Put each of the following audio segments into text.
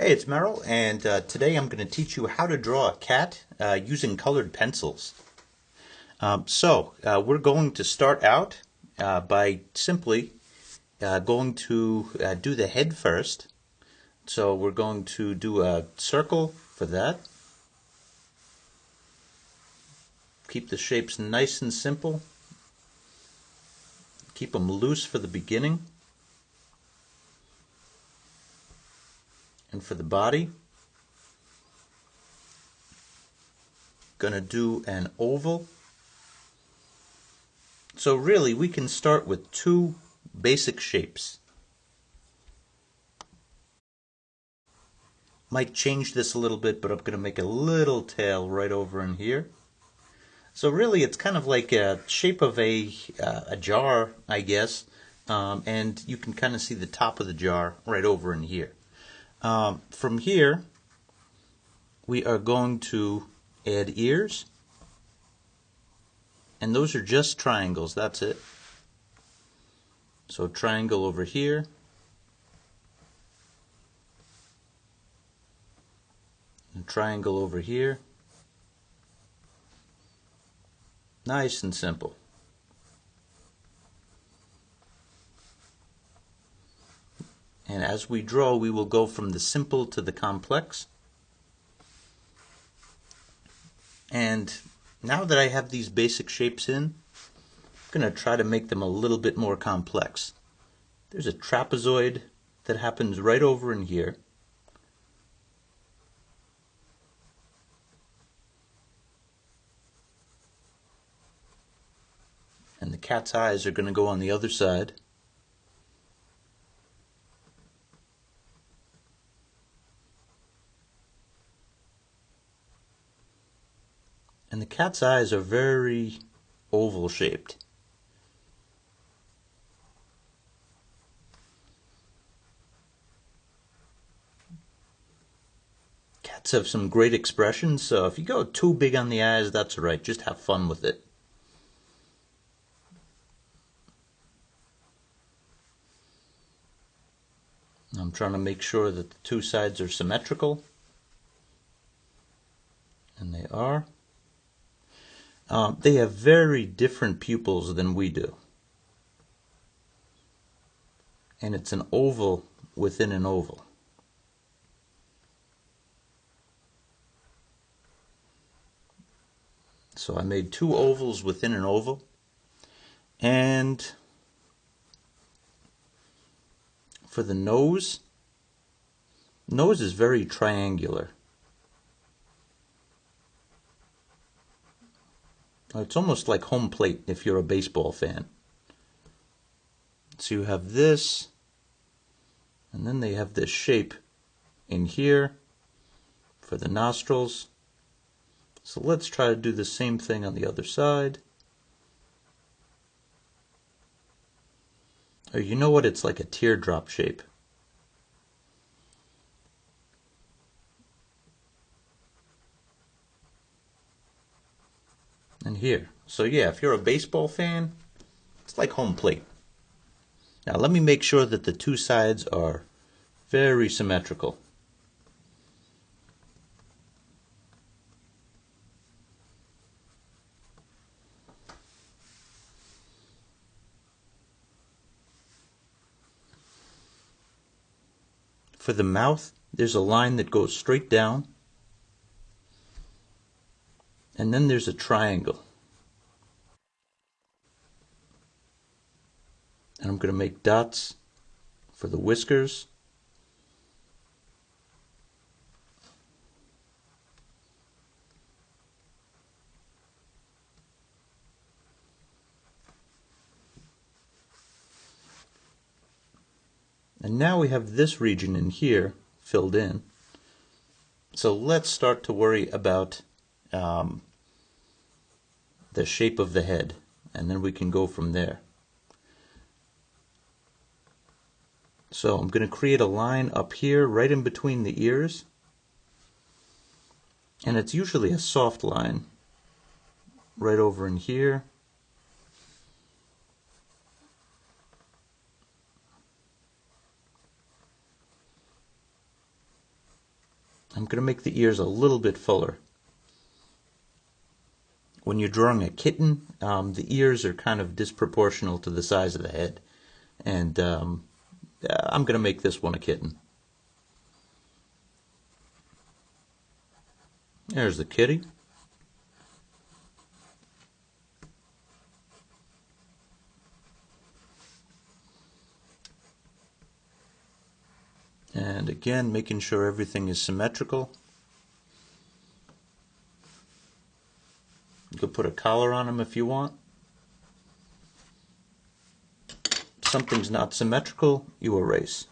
Hey, it's Merrill, and uh, today I'm going to teach you how to draw a cat uh, using colored pencils. Um, so, uh, we're going to start out uh, by simply uh, going to uh, do the head first. So we're going to do a circle for that. Keep the shapes nice and simple. Keep them loose for the beginning. And for the body, gonna do an oval. So really we can start with two basic shapes. Might change this a little bit, but I'm gonna make a little tail right over in here. So really it's kind of like a shape of a, uh, a jar, I guess, um, and you can kind of see the top of the jar right over in here. Um, from here, we are going to add ears. And those are just triangles, that's it. So triangle over here. And triangle over here. Nice and simple. And as we draw, we will go from the simple to the complex. And now that I have these basic shapes in, I'm going to try to make them a little bit more complex. There's a trapezoid that happens right over in here. And the cat's eyes are going to go on the other side. Cat's eyes are very oval shaped. Cats have some great expressions, so if you go too big on the eyes, that's alright. Just have fun with it. I'm trying to make sure that the two sides are symmetrical. And they are. Um, they have very different pupils than we do. And it's an oval within an oval. So I made two ovals within an oval. And for the nose, nose is very triangular. It's almost like home plate if you're a baseball fan. So you have this, and then they have this shape in here for the nostrils. So let's try to do the same thing on the other side. Oh, you know what? It's like a teardrop shape. Here. So yeah, if you're a baseball fan, it's like home plate. Now let me make sure that the two sides are very symmetrical. For the mouth, there's a line that goes straight down and then there's a triangle. And I'm going to make dots for the whiskers. And now we have this region in here filled in. So let's start to worry about um, the shape of the head and then we can go from there. So I'm going to create a line up here right in between the ears and it's usually a soft line right over in here I'm going to make the ears a little bit fuller. When you're drawing a kitten, um, the ears are kind of disproportional to the size of the head. And um, Uh, I'm going to make this one a kitten. There's the kitty. And again, making sure everything is symmetrical. You could put a collar on them if you want. If something's not symmetrical, you erase.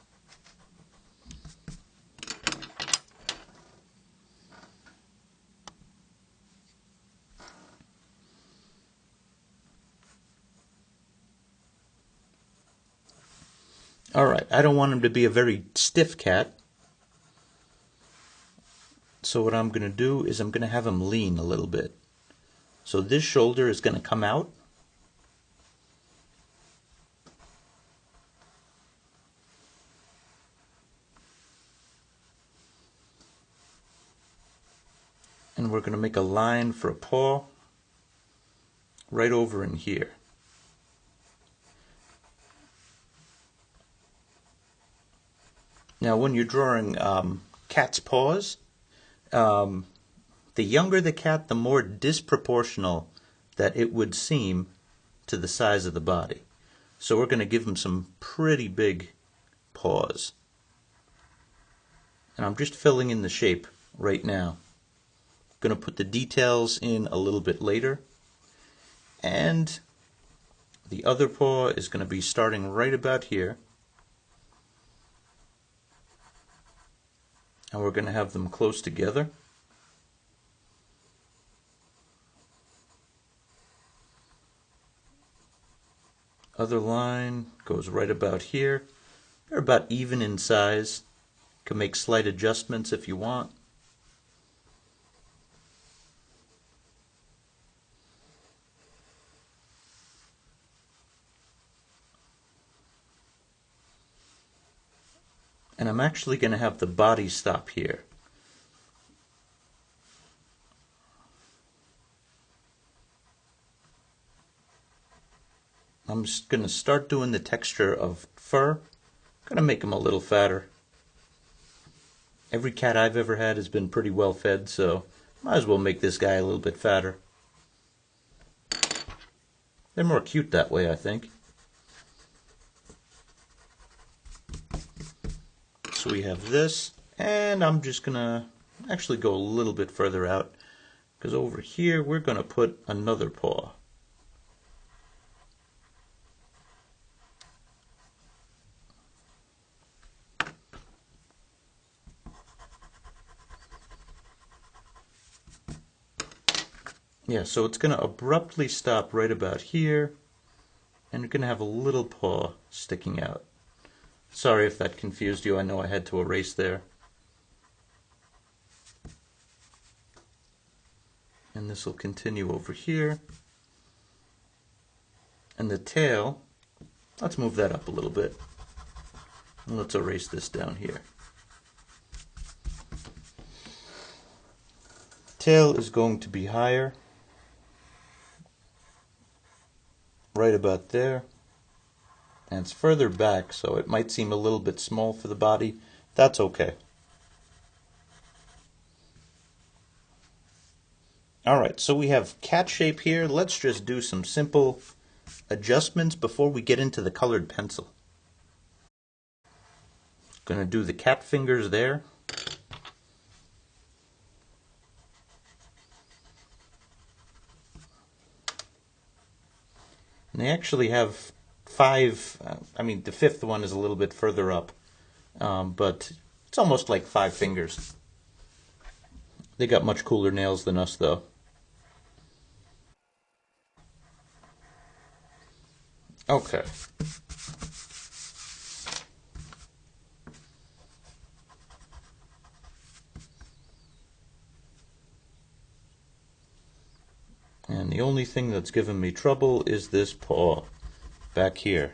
Alright, I don't want him to be a very stiff cat. So what I'm going to do is I'm going to have him lean a little bit. So this shoulder is going to come out. And we're going to make a line for a paw right over in here. Now, when you're drawing um, cat's paws, um, the younger the cat, the more disproportional that it would seem to the size of the body. So we're going to give him some pretty big paws. And I'm just filling in the shape right now. Going to put the details in a little bit later. And the other paw is going to be starting right about here. and we're going to have them close together. Other line goes right about here. They're about even in size. Can make slight adjustments if you want. And I'm actually going to have the body stop here. I'm just going to start doing the texture of fur. Going to make him a little fatter. Every cat I've ever had has been pretty well fed, so might as well make this guy a little bit fatter. They're more cute that way, I think. So we have this, and I'm just to actually go a little bit further out, because over here we're to put another paw. Yeah, so it's going to abruptly stop right about here, and you're going to have a little paw sticking out. Sorry if that confused you. I know I had to erase there. And this will continue over here. And the tail, let's move that up a little bit. And let's erase this down here. Tail is going to be higher. Right about there and it's further back so it might seem a little bit small for the body. That's okay. Alright so we have cat shape here. Let's just do some simple adjustments before we get into the colored pencil. Gonna do the cat fingers there. And they actually have five, uh, I mean, the fifth one is a little bit further up, um, but it's almost like five fingers. They got much cooler nails than us, though. Okay. And the only thing that's given me trouble is this paw back here.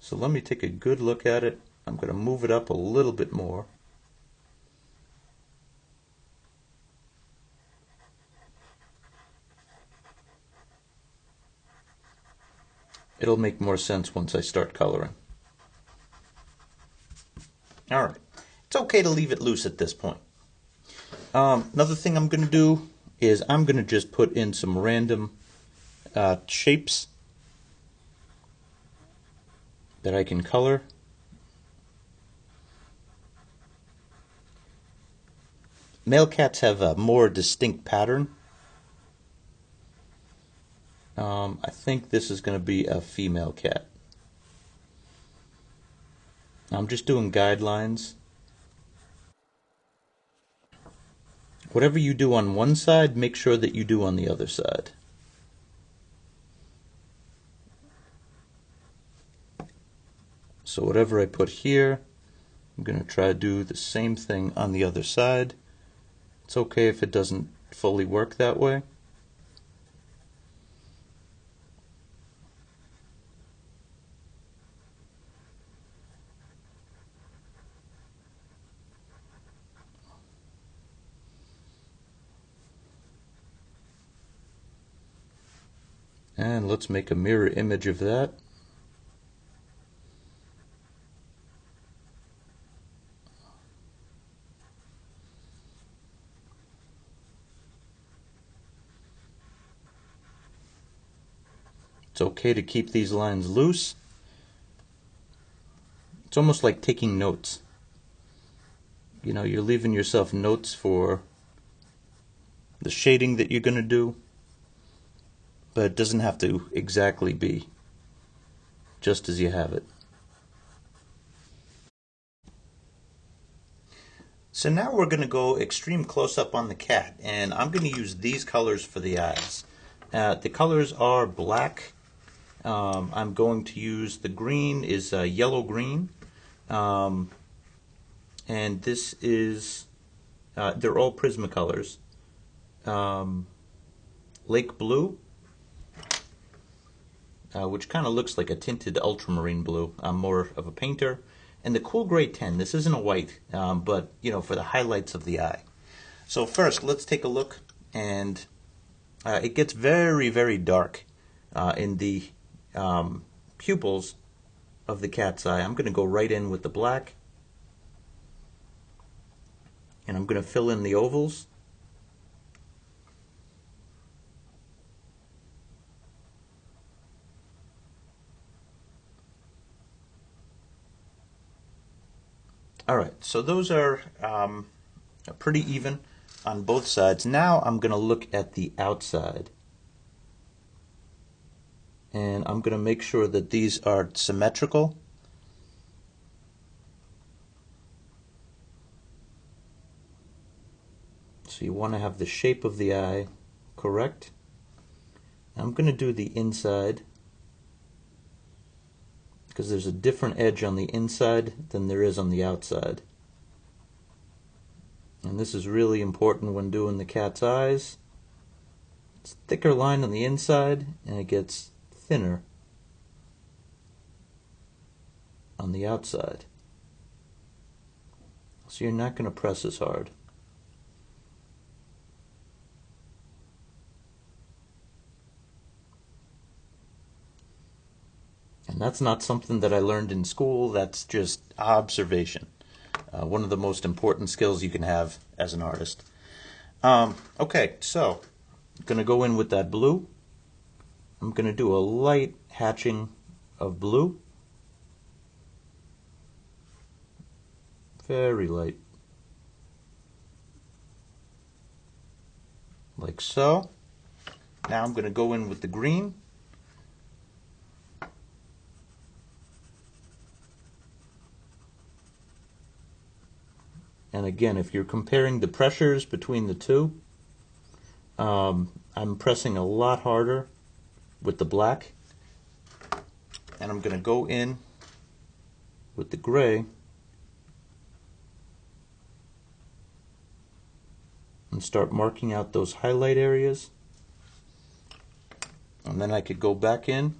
So let me take a good look at it. I'm going to move it up a little bit more. It'll make more sense once I start coloring. All right. It's okay to leave it loose at this point. Um, another thing I'm going to do is I'm going to just put in some random uh, shapes that I can color. Male cats have a more distinct pattern. Um, I think this is going to be a female cat. I'm just doing guidelines. Whatever you do on one side, make sure that you do on the other side. So whatever I put here, I'm going to try to do the same thing on the other side. It's okay if it doesn't fully work that way. And let's make a mirror image of that. It's okay to keep these lines loose. It's almost like taking notes. You know, you're leaving yourself notes for the shading that you're going to do, but it doesn't have to exactly be just as you have it. So now we're going to go extreme close up on the cat, and I'm going to use these colors for the eyes. Uh, the colors are black, um, I'm going to use the green is uh, yellow green. Um, and this is, uh, they're all Prismacolors. Um, Lake Blue, uh, which kind of looks like a tinted ultramarine blue. I'm more of a painter. And the Cool Gray 10, this isn't a white, um, but, you know, for the highlights of the eye. So first, let's take a look, and uh, it gets very, very dark uh, in the um, pupils of the cat's eye. I'm going to go right in with the black. And I'm going to fill in the ovals. All right, so those are um, pretty even on both sides. Now I'm going to look at the outside and I'm going to make sure that these are symmetrical. So you want to have the shape of the eye correct. I'm going to do the inside because there's a different edge on the inside than there is on the outside. And this is really important when doing the cat's eyes. It's thicker line on the inside and it gets thinner on the outside. So you're not going to press as hard. And that's not something that I learned in school, that's just observation. Uh, one of the most important skills you can have as an artist. Um, okay, so I'm going to go in with that blue. I'm going to do a light hatching of blue. Very light. Like so. Now I'm going to go in with the green. And again, if you're comparing the pressures between the two, um, I'm pressing a lot harder with the black and I'm going to go in with the gray. And start marking out those highlight areas. And then I could go back in.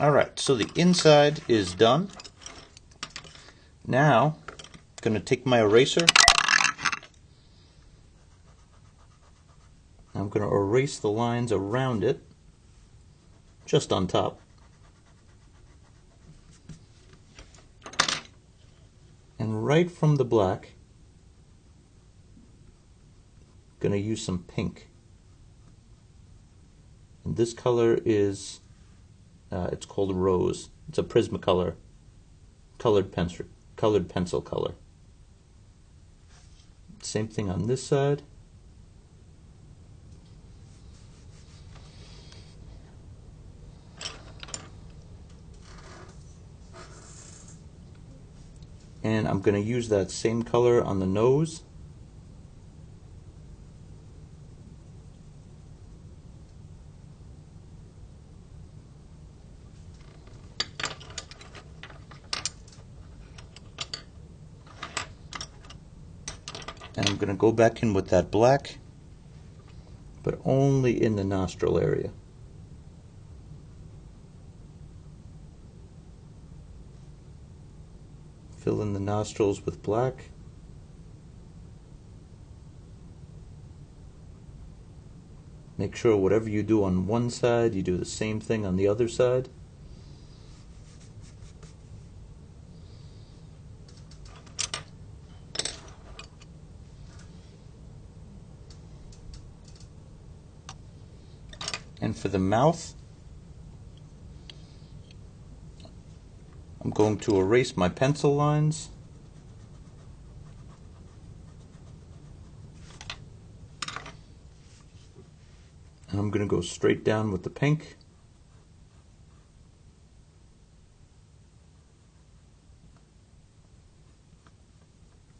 Alright so the inside is done. Now I'm going to take my eraser going to erase the lines around it. just on top. And right from the black, going to use some pink. And this color is, uh, it's called rose. It's a Prismacolor colored pencil, colored pencil color. Same thing on this side. And I'm going to use that same color on the nose. and I'm going to go back in with that black but only in the nostril area fill in the nostrils with black. Make sure whatever you do on one side you do the same thing on the other side. And for the mouth, I'm going to erase my pencil lines. And I'm going to go straight down with the pink.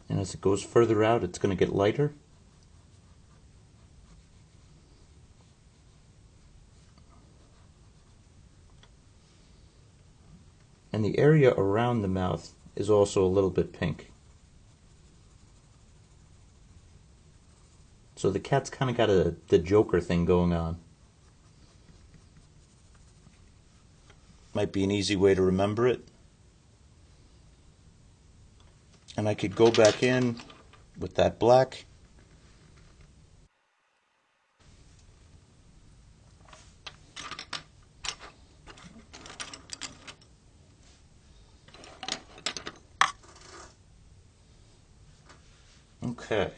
And as it goes further out, it's going to get lighter. And the area around the mouth is also a little bit pink. So the cat's kind of got a the Joker thing going on. Might be an easy way to remember it. And I could go back in with that black Okay.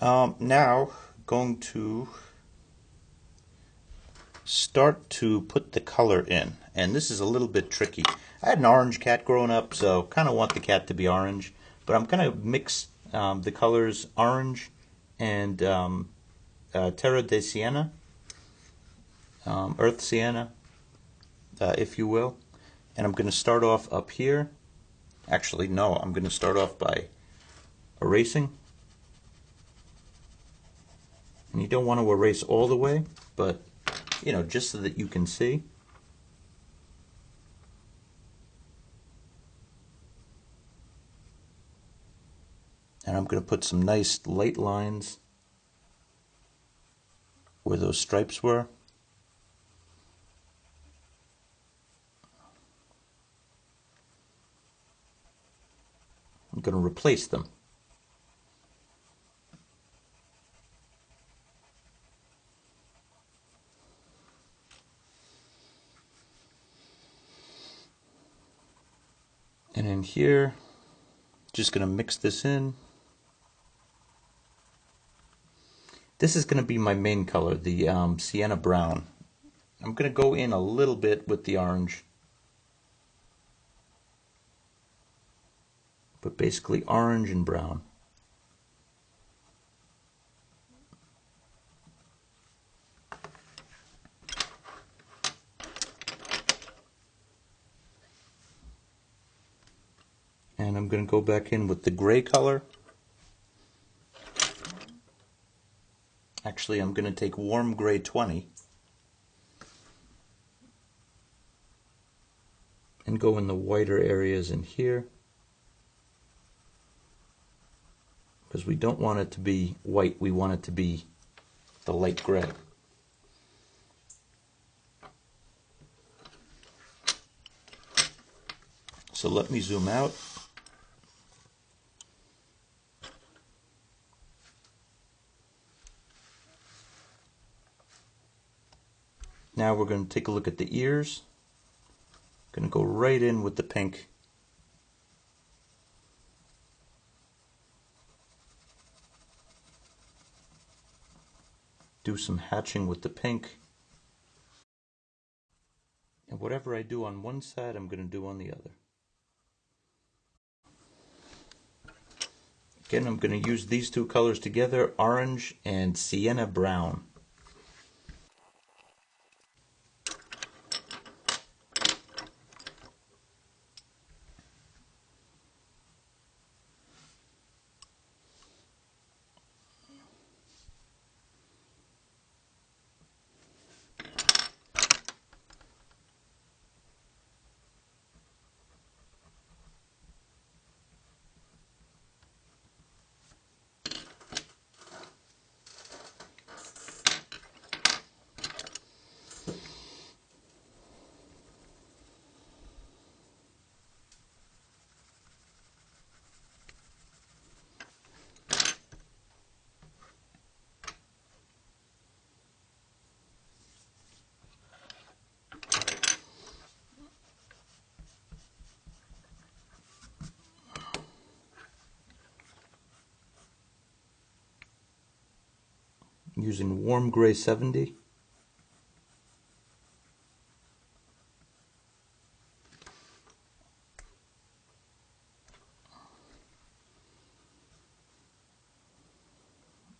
Um, now, going to start to put the color in. And this is a little bit tricky. I had an orange cat growing up, so kind of want the cat to be orange. But I'm going to mix um, the colors orange and um, uh, Terra de Siena, um, Earth Siena, uh, if you will. And I'm going to start off up here. Actually, no, I'm going to start off by erasing. And you don't want to erase all the way, but you know, just so that you can see. And I'm going to put some nice light lines where those stripes were. I'm going to replace them. Here, just going to mix this in. This is going to be my main color, the um, sienna brown. I'm going to go in a little bit with the orange. But basically orange and brown. and I'm going to go back in with the gray color. Actually, I'm going to take warm gray 20 and go in the whiter areas in here because we don't want it to be white, we want it to be the light gray. So let me zoom out. Now we're going to take a look at the ears. Going to go right in with the pink. Do some hatching with the pink. And whatever I do on one side, I'm going to do on the other. Again, I'm going to use these two colors together, orange and sienna brown. Using warm gray 70.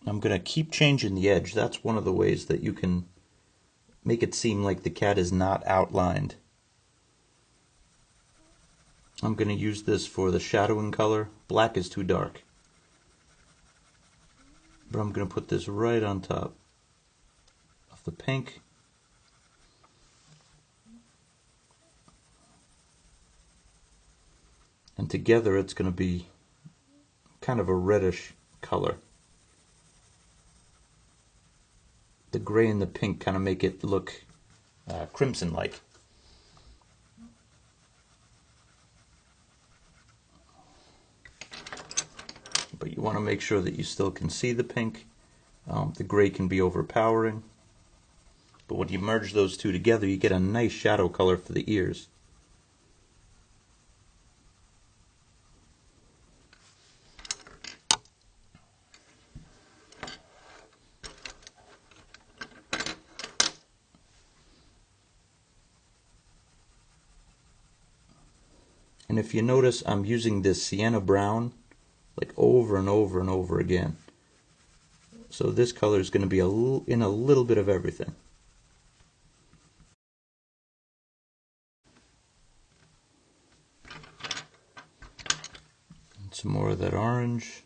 I'm going to keep changing the edge. That's one of the ways that you can make it seem like the cat is not outlined. I'm going to use this for the shadowing color. Black is too dark. But I'm going to put this right on top of the pink. And together it's going to be kind of a reddish color. The gray and the pink kind of make it look uh, crimson-like. But you want to make sure that you still can see the pink. Um, the gray can be overpowering. But when you merge those two together, you get a nice shadow color for the ears. And if you notice, I'm using this sienna brown like over and over and over again. So this color is going to be a in a little bit of everything. And some more of that orange.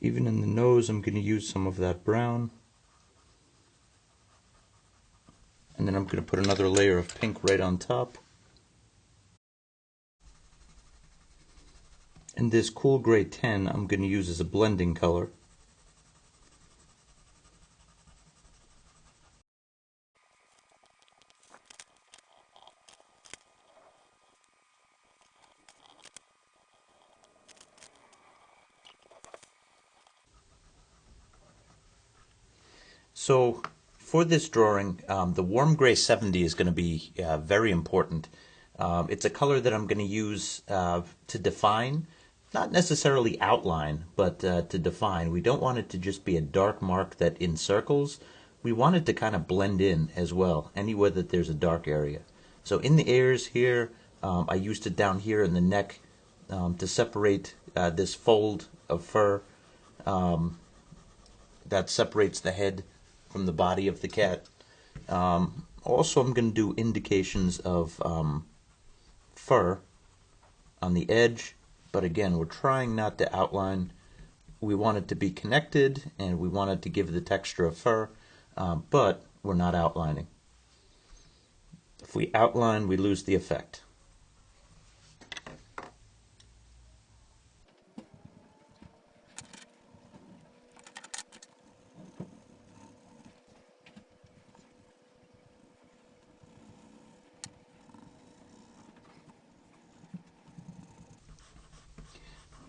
Even I'm going to use some of that brown. And then I'm going to put another layer of pink right on top. And this cool gray 10 I'm going to use as a blending color. So for this drawing, um, the warm gray 70 is going to be uh, very important. Um, it's a color that I'm going to use uh, to define, not necessarily outline, but uh, to define. We don't want it to just be a dark mark that encircles. We want it to kind of blend in as well, anywhere that there's a dark area. So in the ears here, um, I used it down here in the neck um, to separate uh, this fold of fur um, that separates the head from the body of the cat. Um, also, I'm going to do indications of um, fur on the edge, but again, we're trying not to outline. We want it to be connected, and we want it to give the texture of fur, um, but we're not outlining. If we outline, we lose the effect.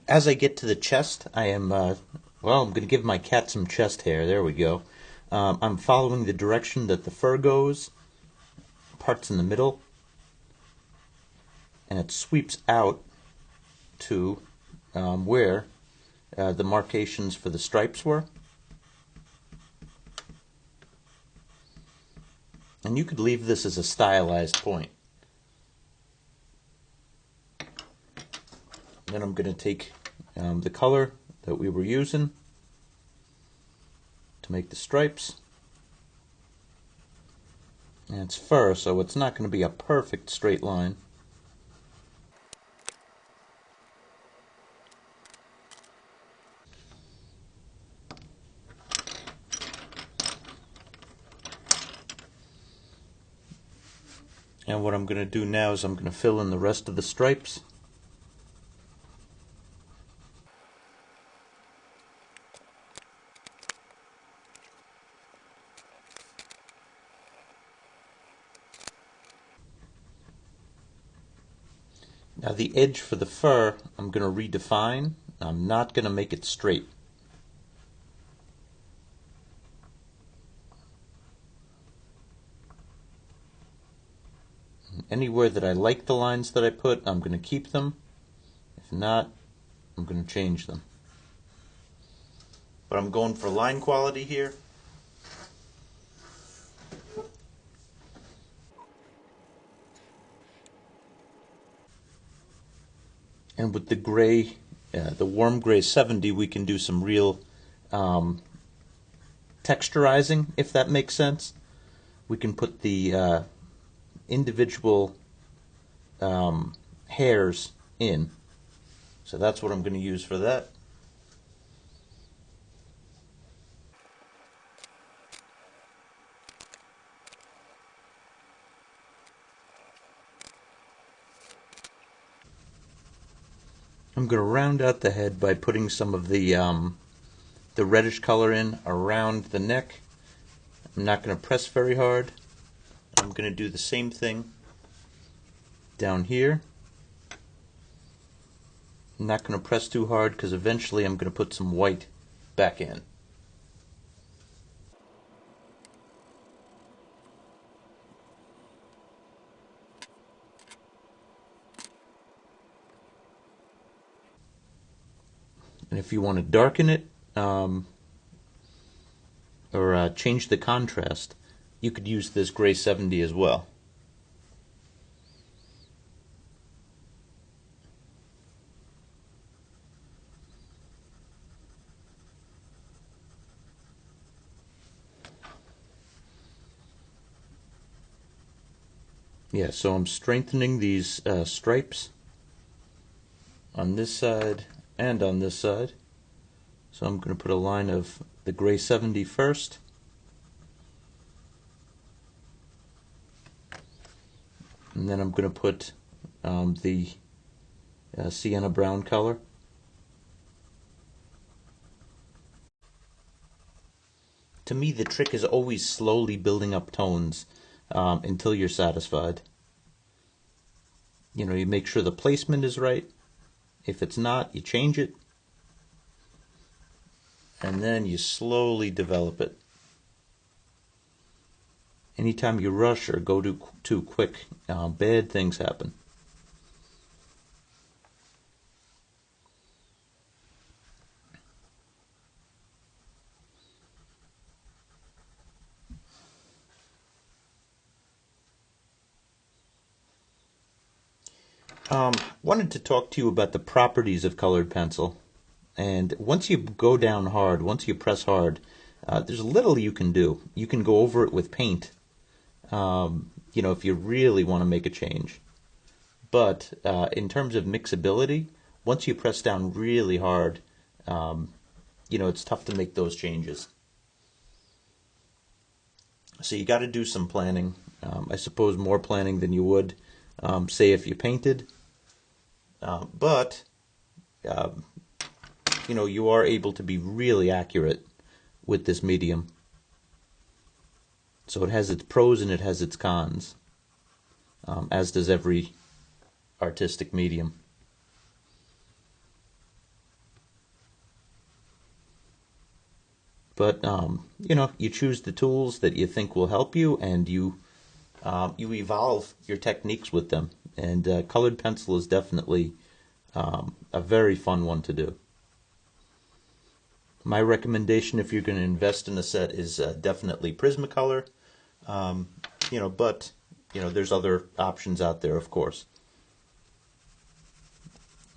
As I get to the chest, I am, uh, well, I'm going to give my cat some chest hair. There we go. Um, I'm following the direction that the fur goes, parts in the middle, and it sweeps out to um, where uh, the markations for the stripes were. And you could leave this as a stylized point. Then I'm going to take um, the color that we were using to make the stripes. And it's fur, so it's not going to be a perfect straight line. And what I'm going to do now is I'm going to fill in the rest of the stripes. The edge for the fur, I'm going to redefine. I'm not going to make it straight. Anywhere that I like the lines that I put, I'm going to keep them. If not, I'm going to change them. But I'm going for line quality here. And with the gray, uh, the warm gray 70, we can do some real um, texturizing, if that makes sense. We can put the uh, individual um, hairs in. So that's what I'm going to use for that. I'm going to round out the head by putting some of the um, the reddish color in around the neck. I'm not going to press very hard. I'm going to do the same thing down here. I'm not going to press too hard because eventually I'm going to put some white back in. And if you want to darken it um, or uh, change the contrast, you could use this gray 70 as well. Yeah, so I'm strengthening these uh, stripes on this side and on this side. So I'm going to put a line of the gray 70 first. and then I'm going to put um, the uh, sienna brown color. To me, the trick is always slowly building up tones um, until you're satisfied. You know, you make sure the placement is right. If it's not, you change it. And then you slowly develop it anytime you rush or go too, too quick, uh, bad things happen. Um, wanted to talk to you about the properties of colored pencil. And once you go down hard, once you press hard, uh, there's little you can do. You can go over it with paint um, you know, if you really want to make a change. But uh, in terms of mixability, once you press down really hard, um, you know, it's tough to make those changes. So you got to do some planning. Um, I suppose more planning than you would, um, say, if you painted. Uh, but, uh, you know, you are able to be really accurate with this medium. So it has its pros and it has its cons, um, as does every artistic medium. But um, you know, you choose the tools that you think will help you, and you uh, you evolve your techniques with them. And uh, colored pencil is definitely um, a very fun one to do. My recommendation, if you're going to invest in a set, is uh, definitely Prismacolor. Um, you know, but you know, there's other options out there, of course.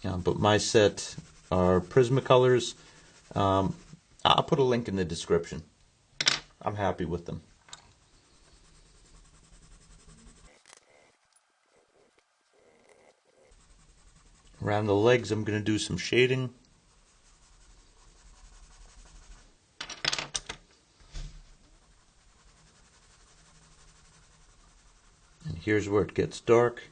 Yeah, but my set are Prismacolors. Um, I'll put a link in the description. I'm happy with them. Around the legs, I'm going to do some shading. And here's where it gets dark.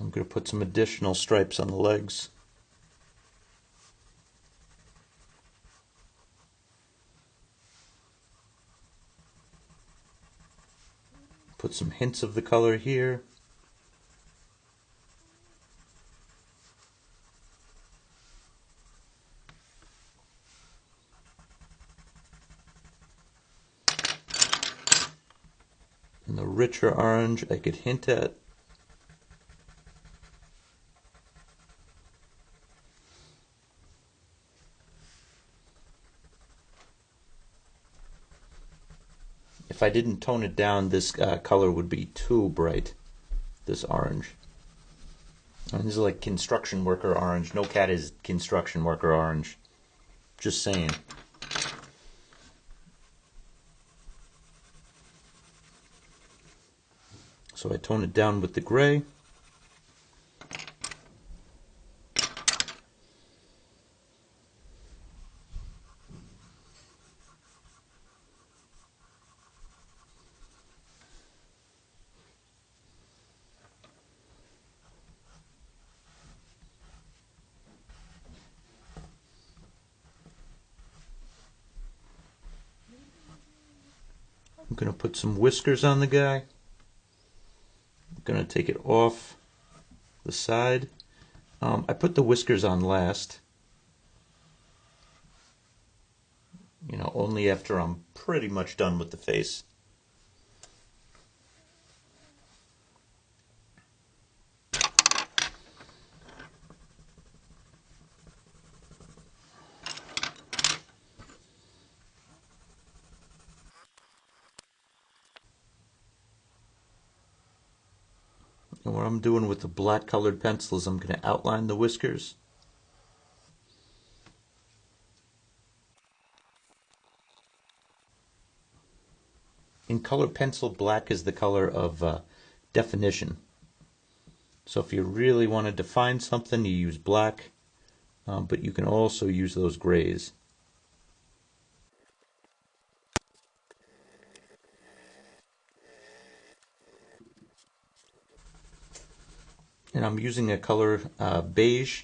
I'm going to put some additional stripes on the legs. Put some hints of the color here. And the richer orange I could hint at. If I didn't tone it down, this uh, color would be too bright, this orange. And this is like construction worker orange. No cat is construction worker orange. Just saying. So I tone it down with the gray. Some whiskers on the guy. I'm to take it off the side. Um, I put the whiskers on last. You know, only after I'm pretty much done with the face. And what Doing with the black colored pencil is I'm going to outline the whiskers. In color pencil, black is the color of uh, definition. So if you really want to define something, you use black, um, but you can also use those grays. And I'm using a color uh, beige.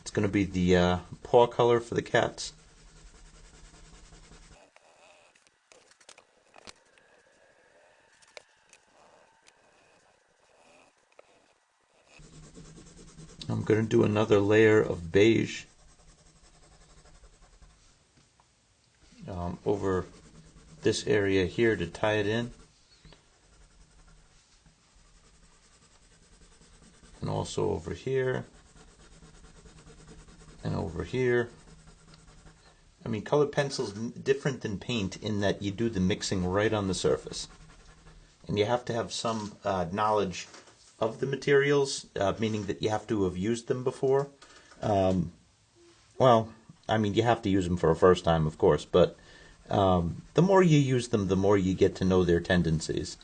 It's going to be the uh, paw color for the cats. I'm going to do another layer of beige um, over this area here to tie it in. And also over here and over here. I mean, colored pencil's different than paint in that you do the mixing right on the surface. And you have to have some uh, knowledge of the materials, uh, meaning that you have to have used them before. Um, well, I mean, you have to use them for a first time, of course, but um, the more you use them, the more you get to know their tendencies.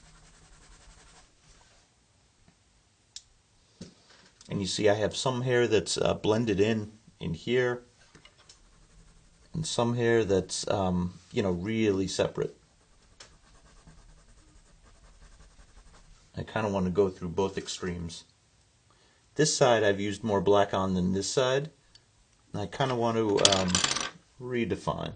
And you see I have some hair that's uh, blended in in here and some hair that's, um, you know, really separate. I kind of want to go through both extremes. This side I've used more black on than this side. I kind of want to um, redefine.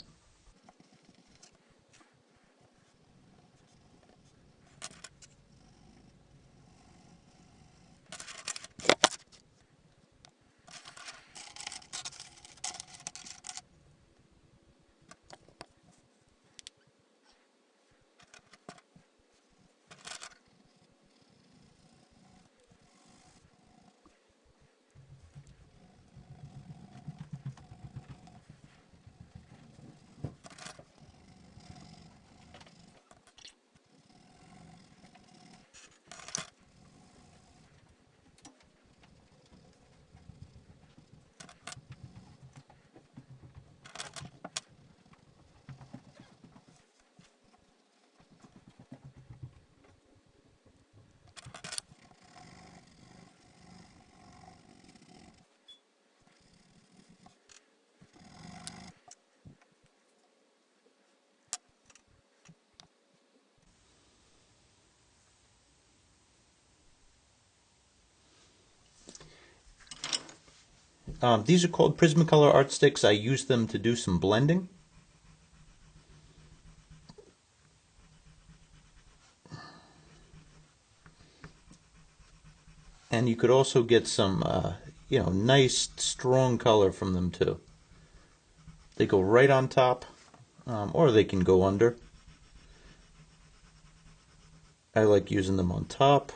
Um, these are called Prismacolor Art Stix. I use them to do some blending. And you could also get some, uh, you know, nice strong color from them too. They go right on top, um, or they can go under. I like using them on top.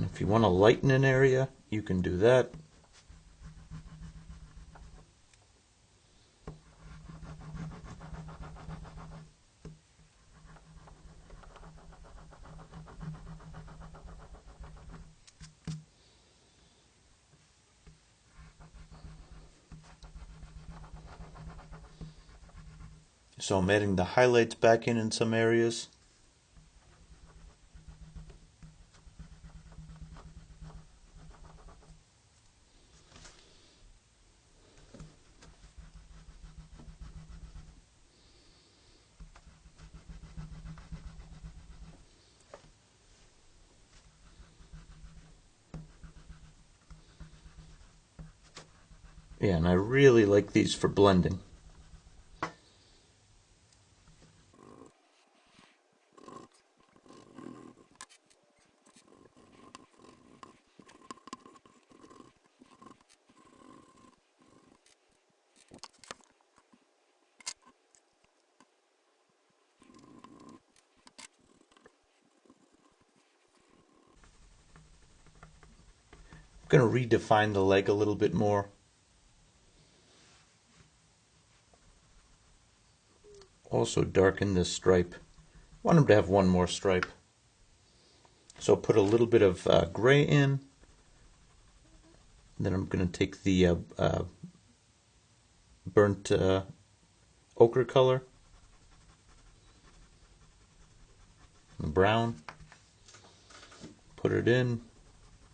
If you want to lighten an area, you can do that. So I'm adding the highlights back in in some areas. Yeah, and I really like these for blending. Going to redefine the leg a little bit more. Also darken this stripe. I want them to have one more stripe. So put a little bit of uh, gray in. Then I'm going to take the uh, uh, burnt uh, ochre color, brown, put it in,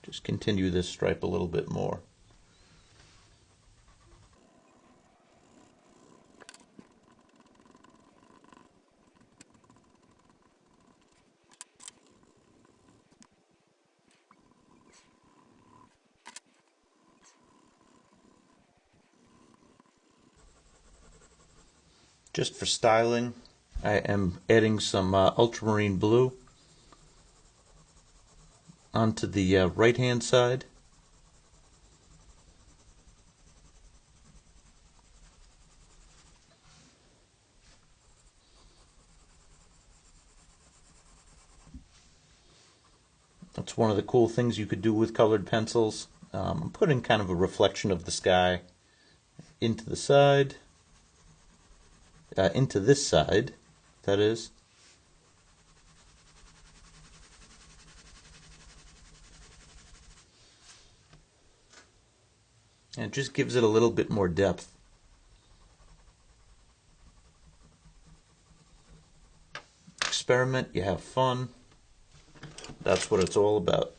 just continue this stripe a little bit more. Just for styling, I am adding some uh, ultramarine blue onto the uh, right hand side. That's one of the cool things you could do with colored pencils. Um, I'm putting kind of a reflection of the sky into the side uh, into this side, that is. And it just gives it a little bit more depth. Experiment, you have fun. That's what it's all about.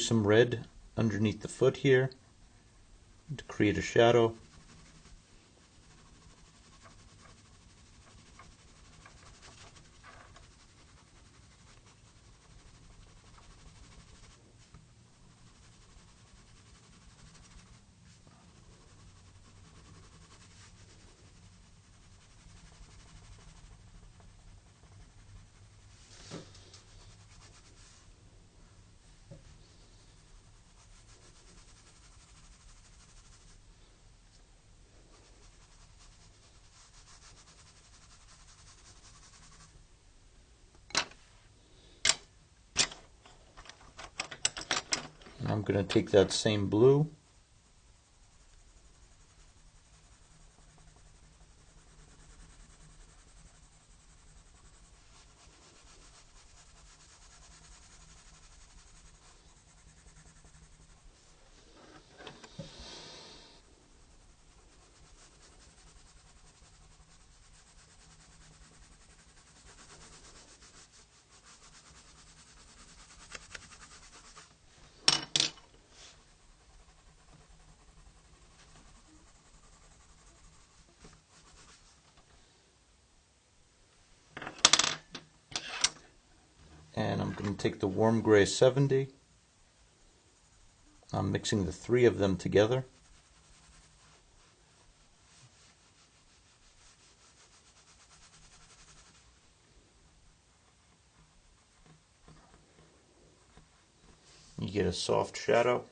Some red underneath the foot here to create a shadow. I'm going to take that same blue and I'm going to take the warm gray 70 I'm mixing the three of them together. You get a soft shadow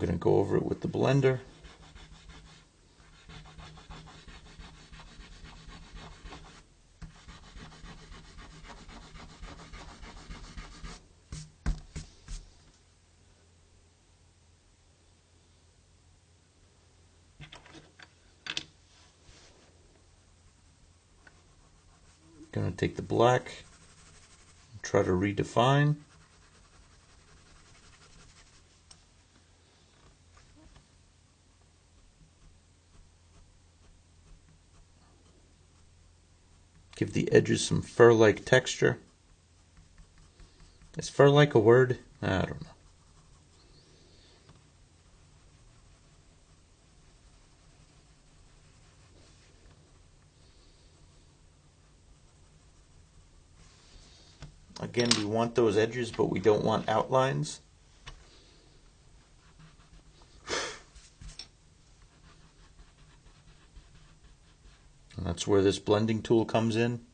I'm going to go over it with the blender. Going to take the black, try to redefine. Give the edges some fur-like texture. Is fur-like a word? I don't know. Again, we want those edges, but we don't want outlines. And that's where this blending tool comes in.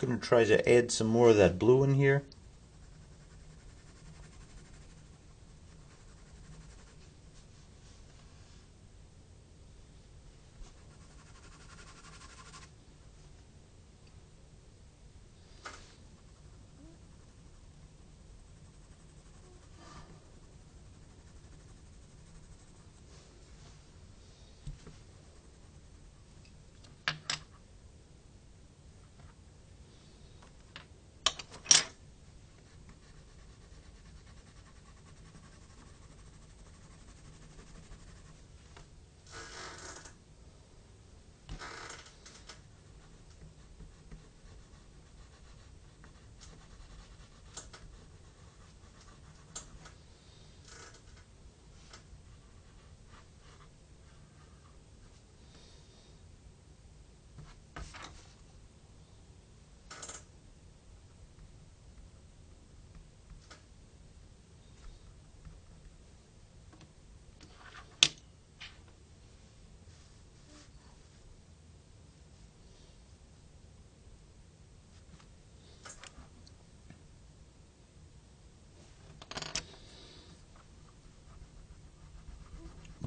Going to try to add some more of that blue in here.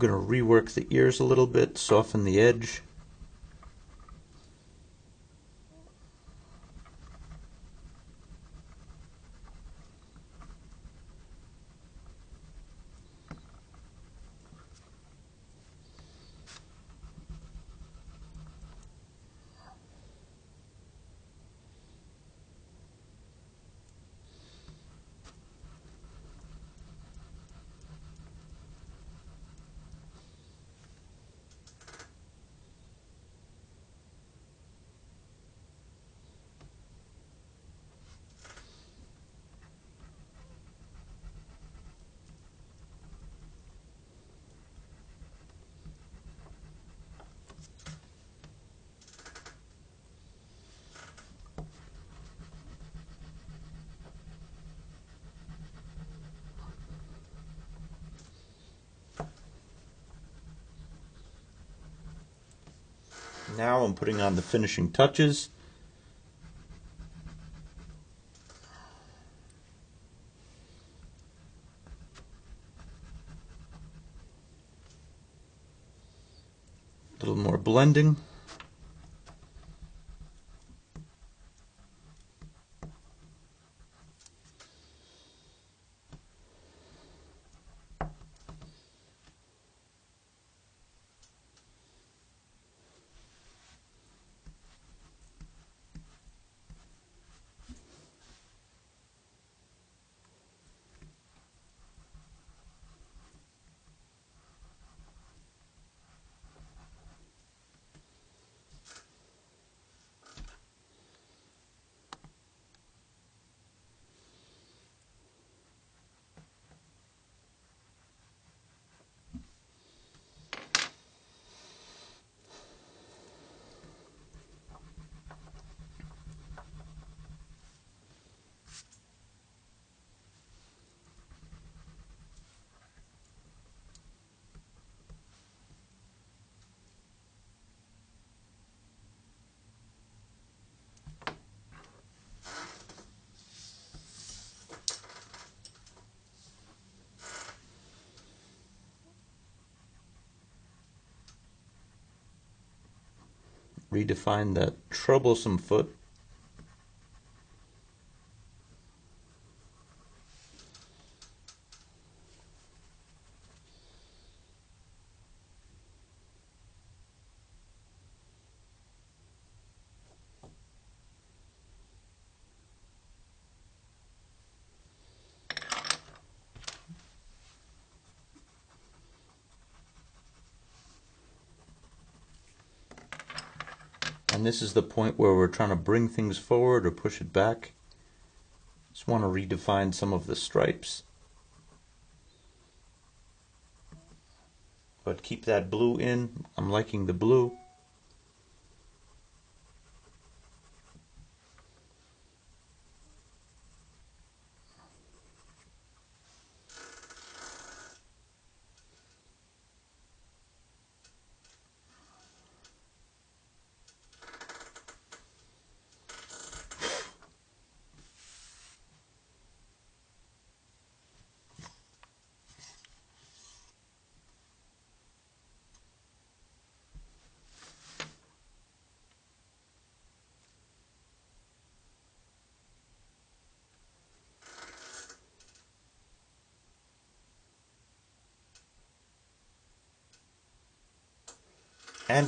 Going to rework the ears a little bit, soften the edge. I'm putting on the finishing touches. A little more blending. Redefine that troublesome foot. And this is the point where we're trying to bring things forward or push it back. Just want to redefine some of the stripes. But keep that blue in. I'm liking the blue.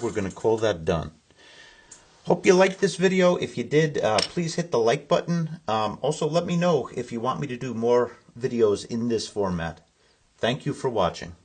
We're going to call that done. Hope you liked this video. If you did, uh, please hit the like button. Um, also, let me know if you want me to do more videos in this format. Thank you for watching.